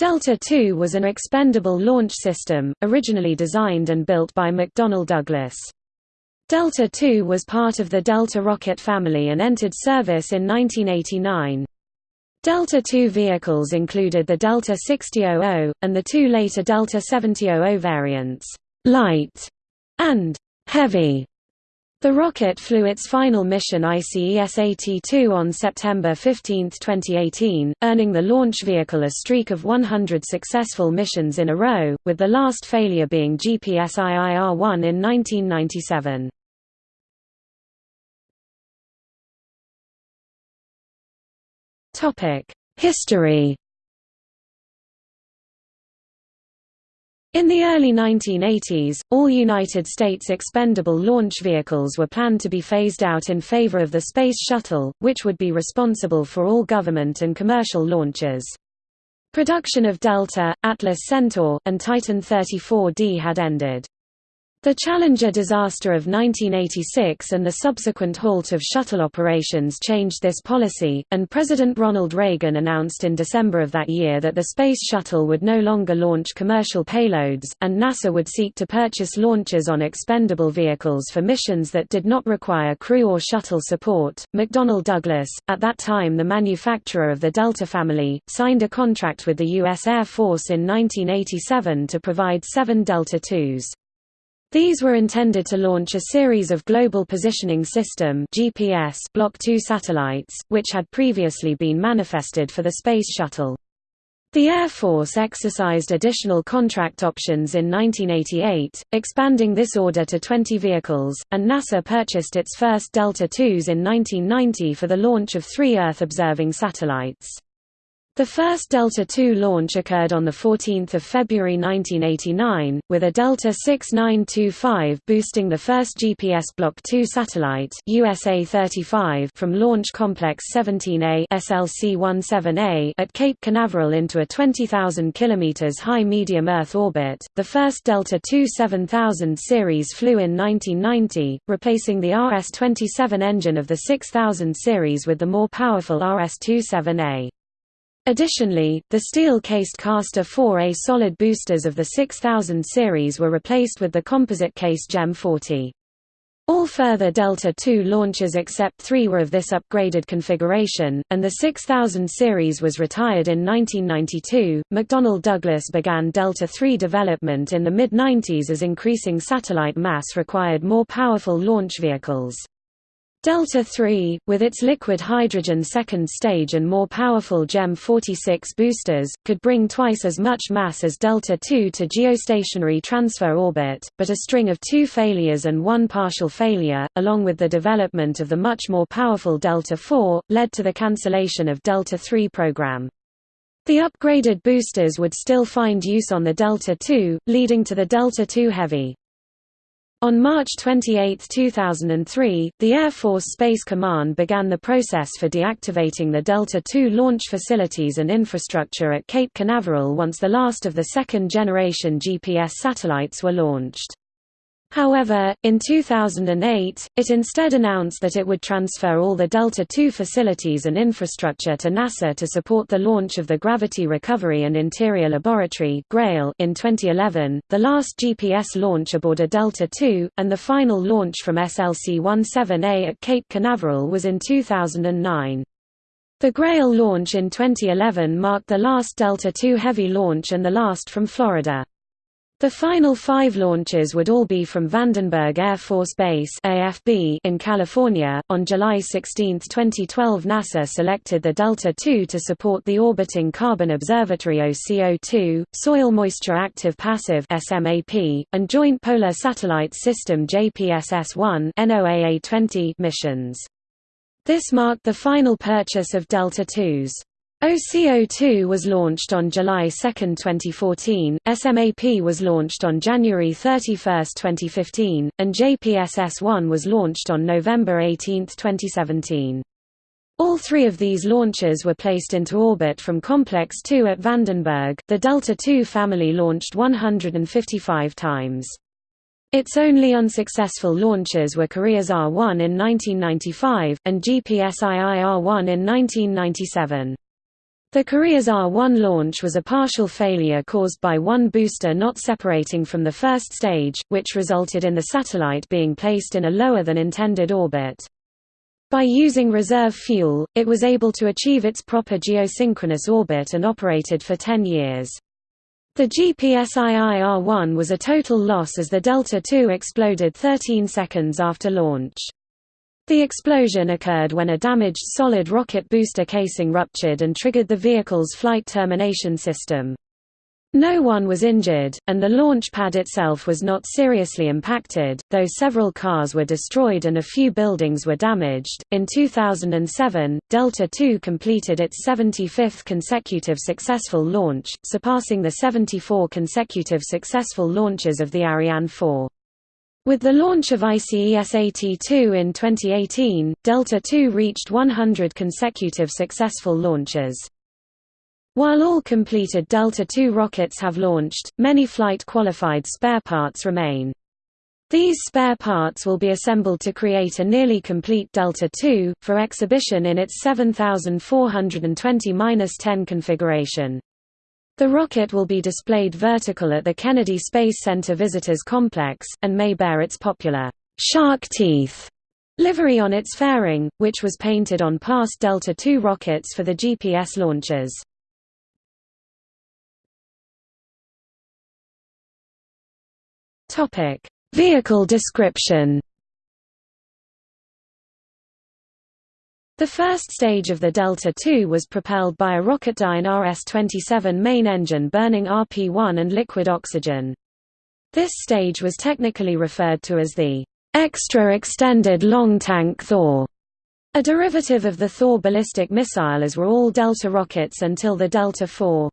Delta II was an expendable launch system, originally designed and built by McDonnell Douglas. Delta II was part of the Delta rocket family and entered service in 1989. Delta II vehicles included the Delta 6000, and the two later Delta 7000 variants, light and heavy. The rocket flew its final mission ICESAT-2 on September 15, 2018, earning the launch vehicle a streak of 100 successful missions in a row, with the last failure being GPS-IIR-1 in 1997. History In the early 1980s, all United States expendable launch vehicles were planned to be phased out in favor of the Space Shuttle, which would be responsible for all government and commercial launches. Production of Delta, Atlas Centaur, and Titan 34D had ended. The Challenger disaster of 1986 and the subsequent halt of shuttle operations changed this policy, and President Ronald Reagan announced in December of that year that the Space Shuttle would no longer launch commercial payloads, and NASA would seek to purchase launches on expendable vehicles for missions that did not require crew or shuttle support. McDonnell Douglas, at that time the manufacturer of the Delta family, signed a contract with the U.S. Air Force in 1987 to provide seven Delta IIs. These were intended to launch a series of Global Positioning System GPS Block II satellites, which had previously been manifested for the Space Shuttle. The Air Force exercised additional contract options in 1988, expanding this order to 20 vehicles, and NASA purchased its first Delta IIs in 1990 for the launch of three Earth-observing satellites. The first Delta II launch occurred on 14 February 1989, with a Delta 6925 boosting the first GPS Block II satellite USA 35 from Launch Complex 17A SLC-17A at Cape Canaveral into a 20,000 km high medium Earth orbit. The first Delta II 7000 series flew in 1990, replacing the RS-27 engine of the 6000 series with the more powerful RS-27A. Additionally, the steel-cased Castor 4A solid boosters of the 6000 series were replaced with the composite case GEM 40. All further Delta II launches except three were of this upgraded configuration, and the 6000 series was retired in 1992. McDonnell Douglas began Delta III development in the mid 90s as increasing satellite mass required more powerful launch vehicles. Delta III, with its liquid hydrogen second stage and more powerful GEM 46 boosters, could bring twice as much mass as Delta II to geostationary transfer orbit, but a string of two failures and one partial failure, along with the development of the much more powerful Delta IV, led to the cancellation of Delta III program. The upgraded boosters would still find use on the Delta II, leading to the Delta II Heavy. On March 28, 2003, the Air Force Space Command began the process for deactivating the Delta II launch facilities and infrastructure at Cape Canaveral once the last of the second-generation GPS satellites were launched. However, in 2008, it instead announced that it would transfer all the Delta II facilities and infrastructure to NASA to support the launch of the Gravity Recovery and Interior Laboratory in 2011, the last GPS launch aboard a Delta II, and the final launch from SLC-17A at Cape Canaveral was in 2009. The Grail launch in 2011 marked the last Delta II Heavy launch and the last from Florida. The final five launches would all be from Vandenberg Air Force Base AFB in California. On July 16, 2012, NASA selected the Delta II to support the orbiting Carbon Observatory OCO2, Soil Moisture Active Passive SMAP, and Joint Polar Satellite System JPSS-1 NOAA-20 missions. This marked the final purchase of Delta IIs. OCO2 was launched on July 2, 2014, SMAP was launched on January 31, 2015, and JPSS-1 was launched on November 18, 2017. All three of these launches were placed into orbit from Complex 2 at Vandenberg. The Delta II family launched 155 times. Its only unsuccessful launches were Koreasat 1 in 1995, and GPS-IIR-1 in 1997. The Koreasat-1 launch was a partial failure caused by one booster not separating from the first stage, which resulted in the satellite being placed in a lower than intended orbit. By using reserve fuel, it was able to achieve its proper geosynchronous orbit and operated for 10 years. The GPSIIR-1 was a total loss as the Delta II exploded 13 seconds after launch. The explosion occurred when a damaged solid rocket booster casing ruptured and triggered the vehicle's flight termination system. No one was injured, and the launch pad itself was not seriously impacted, though several cars were destroyed and a few buildings were damaged. In 2007, Delta II completed its 75th consecutive successful launch, surpassing the 74 consecutive successful launches of the Ariane 4. With the launch of ICESAT-2 in 2018, Delta II reached 100 consecutive successful launches. While all completed Delta II rockets have launched, many flight-qualified spare parts remain. These spare parts will be assembled to create a nearly complete Delta II, for exhibition in its 7420-10 configuration. The rocket will be displayed vertical at the Kennedy Space Center Visitors Complex, and may bear its popular shark teeth livery on its fairing, which was painted on past Delta II rockets for the GPS launches. Vehicle description The first stage of the Delta II was propelled by a Rocketdyne RS-27 main engine burning RP-1 and liquid oxygen. This stage was technically referred to as the extra extended long tank Thor, a derivative of the Thor ballistic missile as were all Delta rockets until the Delta IV.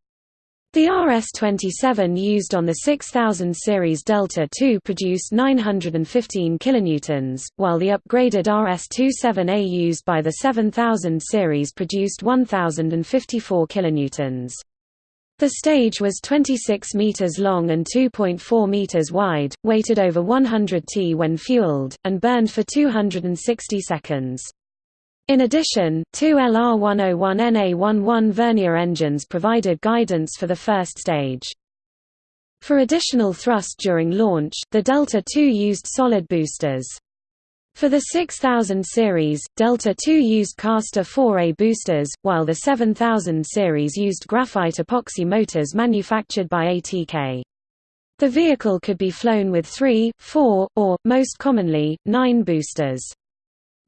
The RS-27 used on the 6000 series Delta II produced 915 kilonewtons, while the upgraded RS-27A used by the 7000 series produced 1054 kilonewtons. The stage was 26 meters long and 2.4 meters wide, weighted over 100 t when fueled, and burned for 260 seconds. In addition, two LR101NA11 vernier engines provided guidance for the first stage. For additional thrust during launch, the Delta II used solid boosters. For the 6000 series, Delta II used Castor 4A boosters, while the 7000 series used graphite epoxy motors manufactured by ATK. The vehicle could be flown with three, four, or, most commonly, nine boosters.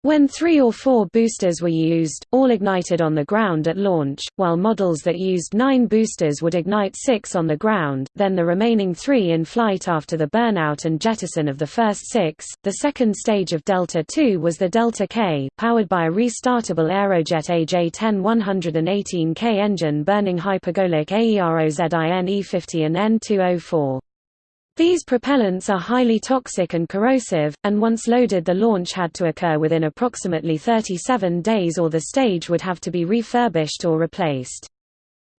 When three or four boosters were used, all ignited on the ground at launch, while models that used nine boosters would ignite six on the ground, then the remaining three in flight after the burnout and jettison of the first six. The second stage of Delta II was the Delta K, powered by a restartable Aerojet AJ-10 118K engine burning hypergolic Aerozine 50 and N2O4. These propellants are highly toxic and corrosive, and once loaded the launch had to occur within approximately 37 days or the stage would have to be refurbished or replaced.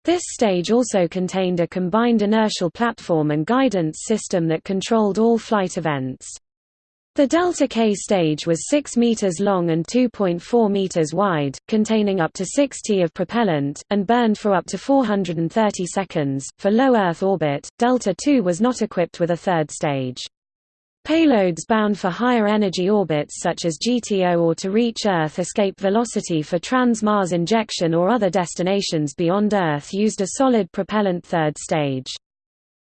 This stage also contained a combined inertial platform and guidance system that controlled all flight events. The Delta K stage was 6 meters long and 2.4 meters wide, containing up to 60 of propellant, and burned for up to 430 seconds. For low Earth orbit, Delta II was not equipped with a third stage. Payloads bound for higher energy orbits such as GTO or to reach Earth escape velocity for trans-Mars injection or other destinations beyond Earth used a solid propellant third stage.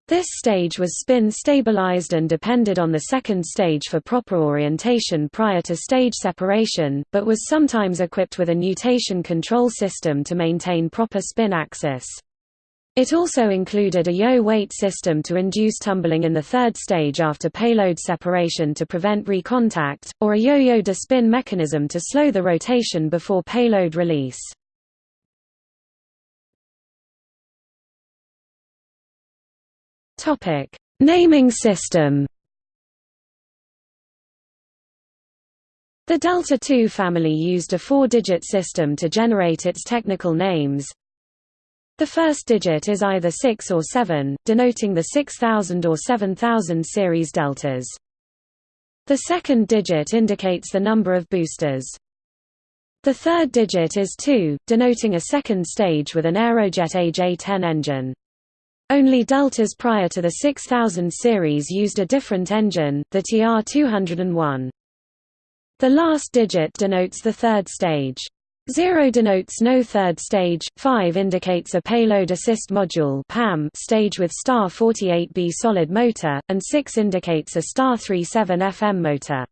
This stage was spin stabilized and depended on the second stage for proper orientation prior to stage separation, but was sometimes equipped with a nutation control system to maintain proper spin axis. It also included a yo-weight system to induce tumbling in the third stage after payload separation to prevent recontact, or a yo-yo de-spin mechanism to slow the rotation before payload release. Topic: Naming system. The Delta II family used a four-digit system to generate its technical names. The first digit is either 6 or 7, denoting the 6000 or 7000 series deltas. The second digit indicates the number of boosters. The third digit is 2, denoting a second stage with an Aerojet AJ-10 engine. Only Deltas prior to the 6000 series used a different engine, the TR-201. The last digit denotes the third stage. 0 denotes no third stage, 5 indicates a payload assist module stage with star 48B solid motor, and 6 indicates a star 37 FM motor.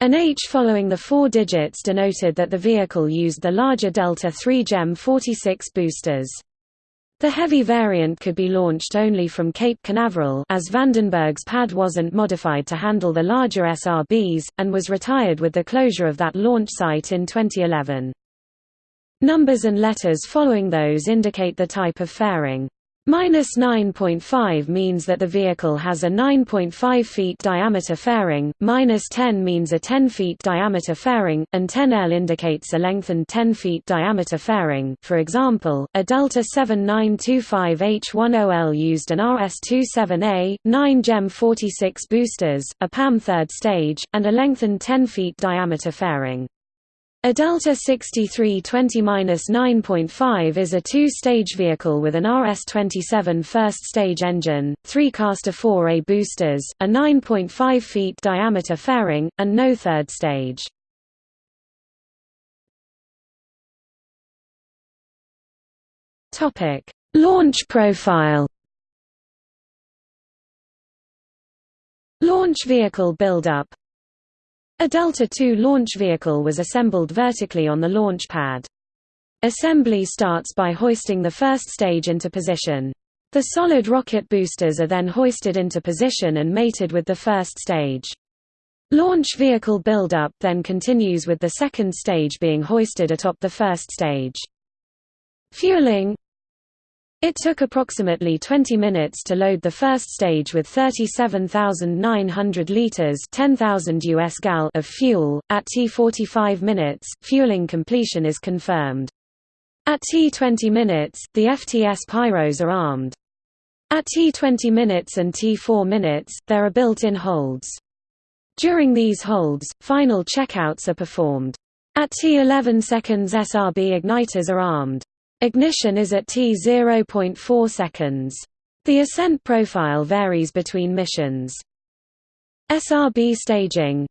An H following the four digits denoted that the vehicle used the larger Delta III GEM 46 boosters. The heavy variant could be launched only from Cape Canaveral as Vandenberg's pad wasn't modified to handle the larger SRBs, and was retired with the closure of that launch site in 2011. Numbers and letters following those indicate the type of fairing. Minus 9.5 means that the vehicle has a 9.5 feet diameter fairing, minus 10 means a 10 feet diameter fairing, and 10L indicates a lengthened 10 feet diameter fairing. For example, a Delta 7925H10L used an RS-27A, 9 GEM 46 boosters, a PAM third stage, and a lengthened 10 feet diameter fairing. A Delta 6320-9.5 is a two-stage vehicle with an RS-27 first-stage engine, three Castor 4A boosters, a 9.5 feet diameter fairing, and no third stage. Launch profile Launch vehicle buildup a Delta II launch vehicle was assembled vertically on the launch pad. Assembly starts by hoisting the first stage into position. The solid rocket boosters are then hoisted into position and mated with the first stage. Launch vehicle buildup then continues with the second stage being hoisted atop the first stage. Fueling it took approximately 20 minutes to load the first stage with 37,900 liters (10,000 US gal) of fuel. At T45 minutes, fueling completion is confirmed. At T20 minutes, the FTS pyros are armed. At T20 minutes and T4 minutes, there are built-in holds. During these holds, final checkouts are performed. At T11 seconds SRB igniters are armed. Ignition is at T 0.4 seconds. The ascent profile varies between missions. SRB staging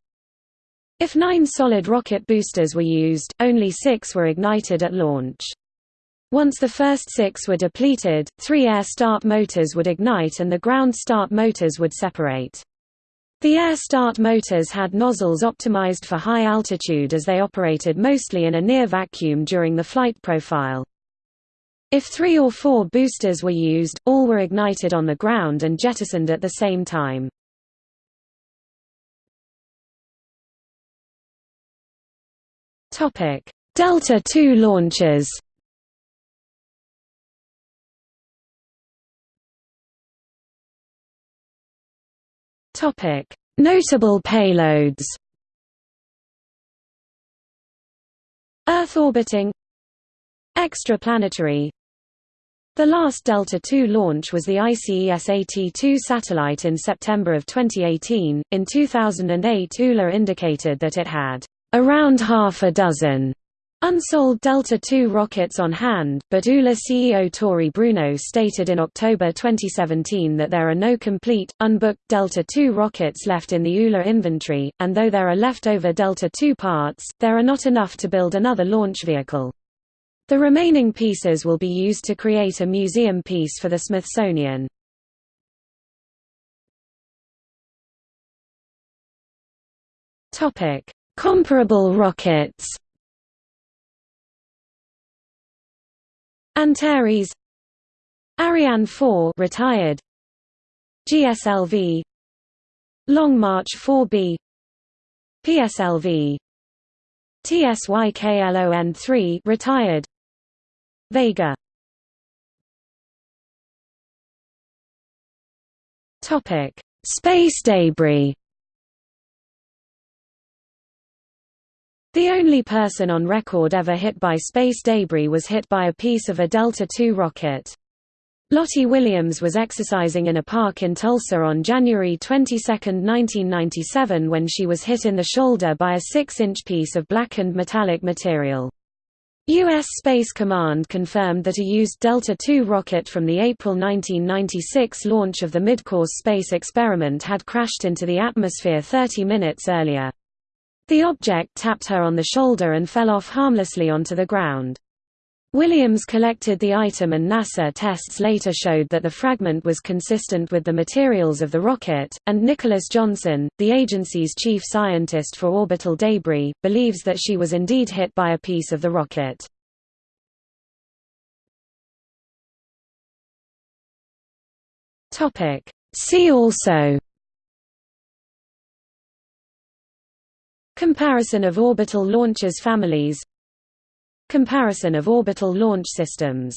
If nine solid rocket boosters were used, only six were ignited at launch. Once the first six were depleted, three air start motors would ignite and the ground start motors would separate. The air start motors had nozzles optimized for high altitude as they operated mostly in a near vacuum during the flight profile. If three or four boosters were used, all were ignited on the ground and jettisoned at the same time. Delta II launches Notable payloads. Earth orbiting. Extraplanetary the last Delta II launch was the ICESAT-2 satellite in September of 2018. In 2008 ULA indicated that it had around half a dozen unsold Delta II rockets on hand, but ULA CEO Tory Bruno stated in October 2017 that there are no complete, unbooked Delta II rockets left in the ULA inventory, and though there are leftover Delta II parts, there are not enough to build another launch vehicle. The remaining pieces will be used to create a museum piece for the Smithsonian. Comparable rockets. Antares Ariane 4 retired GSLV Long March 4B PSLV TSYKLON3 retired Vega Topic: Space debris. The only person on record ever hit by space debris was hit by a piece of a Delta II rocket. Lottie Williams was exercising in a park in Tulsa on January 22, 1997 when she was hit in the shoulder by a 6-inch piece of blackened metallic material. U.S. Space Command confirmed that a used Delta II rocket from the April 1996 launch of the Midcourse space experiment had crashed into the atmosphere 30 minutes earlier. The object tapped her on the shoulder and fell off harmlessly onto the ground. Williams collected the item and NASA tests later showed that the fragment was consistent with the materials of the rocket, and Nicholas Johnson, the agency's chief scientist for orbital debris, believes that she was indeed hit by a piece of the rocket. See also Comparison of orbital launchers families Comparison of orbital launch systems